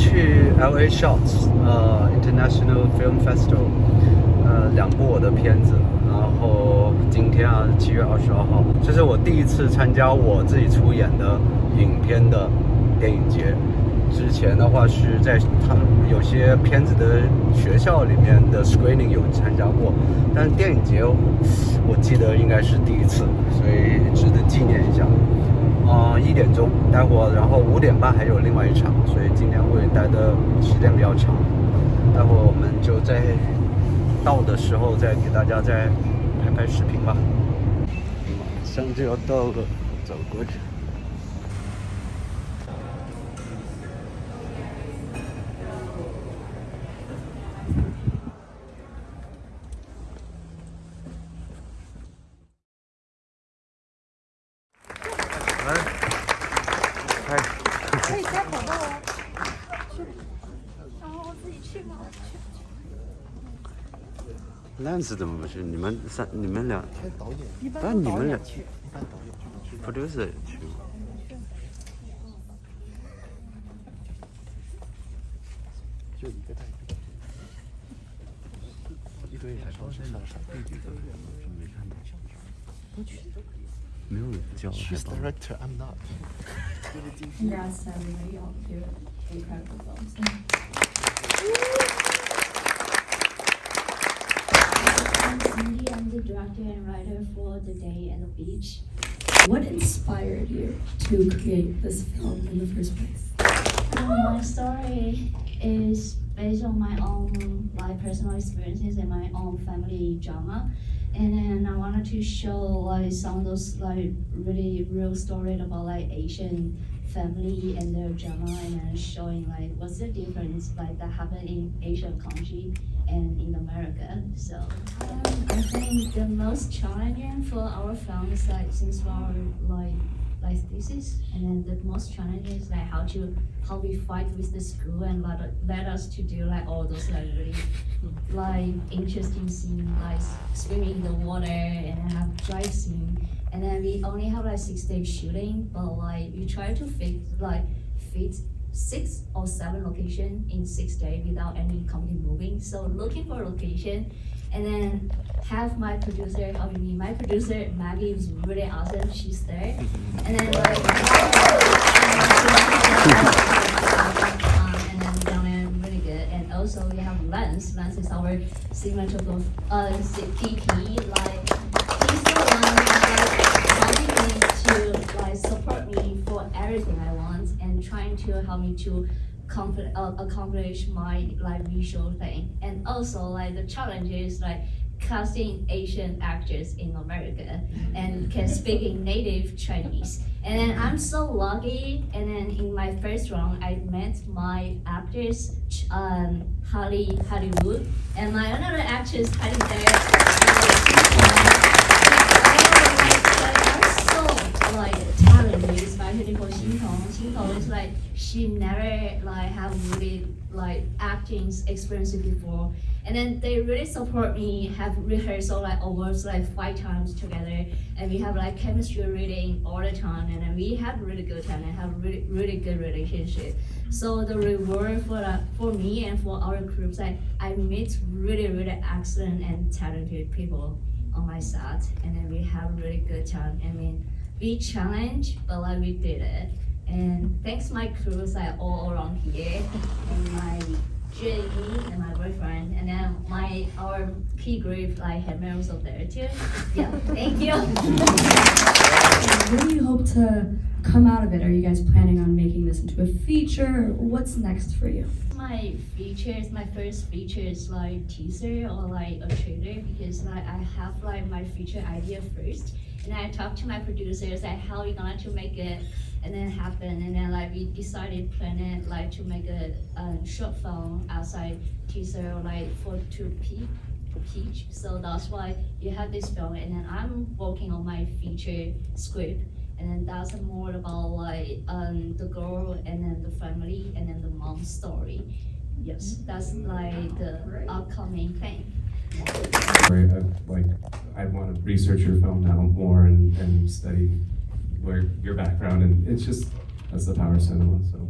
去 LA Shots 呃 International Film Festival，呃两部我的片子，然后今天啊七月二十二号，这是我第一次参加我自己出演的影片的电影节。之前的话是在他有些片子的学校里面的 screening 有参加过，但电影节我记得应该是第一次，所以值得纪念一下。嗯，一点钟，待会儿，然后五点半还有另外一场，所以今天会待的时间比较长。待会儿我们就在到的时候再给大家再拍拍视频吧。马上就要到了，走过去。可以摘口罩哦，去，然后自己去吗？去去。那一次怎么不去？你们三，你们俩，但你们俩去，一般导演去吗？就一个带一。堆人说是上上弟弟的，没看到。不去 Miriam 叫了，She's director, I'm not. Congrats to everybody, all two. Incredible films. I'm Cindy, I'm the director and writer for The Day at the Beach. What inspired you to create this film in the first place? Well, my story is based on my own life, personal experiences and my own family drama and then I wanted to show like some of those like really real stories about like Asian family and their drama and then showing like what's the difference like that happened in Asian country and in America. So um, I think the most challenging for our film is like since we're like like thesis and then the most challenging is like how to how we fight with the school and let, let us to do like all those like really like interesting scene like swimming in the water and have drive scene and then we only have like six days shooting but like we try to fit like fit six or seven location in six days without any company moving so looking for location and then have my producer helping me. My producer Maggie was really awesome. She's there, and then like, um, and then Donna really good. And also we have Lance. Lance is our signature of uh PP. Like trying to help me to uh, accomplish my like visual thing. And also like the challenge is like casting Asian actors in America and can speak in native Chinese. And then I'm so lucky. And then in my first round, I met my actress, um, Holly Hollywood, and my another actress, Holly there like talented, especially for Xintong. Xintong is like she like have really like acting experience before, and then they really support me. Have rehearsal like almost like five times together, and we have like chemistry reading all the time, and then we have really good time and have really really good relationship. So the reward for the, for me and for our groups, like I meet really really excellent and talented people on my side. and then we have really good time. I mean we challenge, but like we did it. And thanks my crews like all around here, and my Jenny and my boyfriend, and then my our key group like had members of there too. Yeah, thank you. what do you hope to come out of it? Are you guys planning on making this into a feature? What's next for you? My features, my first feature is like teaser or like a trailer because like I have like my feature idea first. And I talked to my producers like how we going to make it and then happen and then like we decided plan it like to make a, short film outside teaser like for to peak peach. So that's why you have this film and then I'm working on my feature script and then that's more about like um, the girl and then the family and then the mom story. Yes. That's like the upcoming thing. I, like, I want to research your film now more and, and study where your background, and it's just, that's the power of cinema, so.